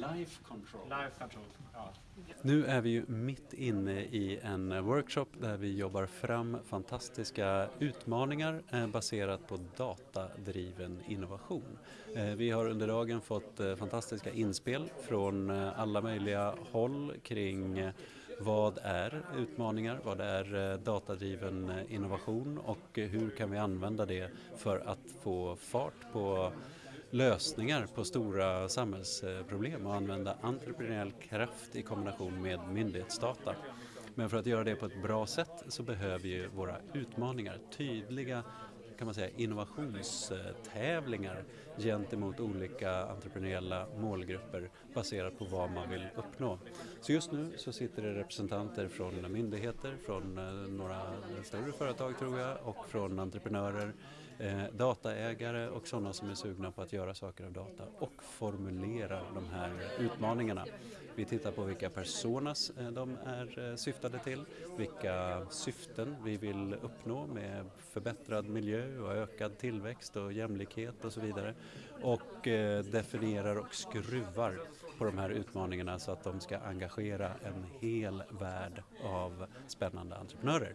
Life control. Life control. Ja. Nu är vi ju mitt inne i en workshop där vi jobbar fram fantastiska utmaningar eh, baserat på datadriven innovation. Eh, vi har under dagen fått eh, fantastiska inspel från alla möjliga håll kring vad är utmaningar, vad är datadriven innovation och hur kan vi använda det för att få fart på lösningar på stora samhällsproblem och använda entreprenöriell kraft i kombination med myndighetsdata. Men för att göra det på ett bra sätt så behöver ju våra utmaningar tydliga kan man säga, innovationstävlingar gentemot olika entreprenöriella målgrupper baserat på vad man vill uppnå. Så just nu så sitter det representanter från myndigheter, från eh, några större företag tror jag och från entreprenörer, eh, dataägare och sådana som är sugna på att göra saker av data och formulera de här utmaningarna. Vi tittar på vilka personas eh, de är eh, syftade till, vilka syften vi vill uppnå med förbättrad miljö och ökad tillväxt och jämlikhet och så vidare. Och eh, definierar och skruvar på de här utmaningarna så att de ska engagera en hel värld av spännande entreprenörer.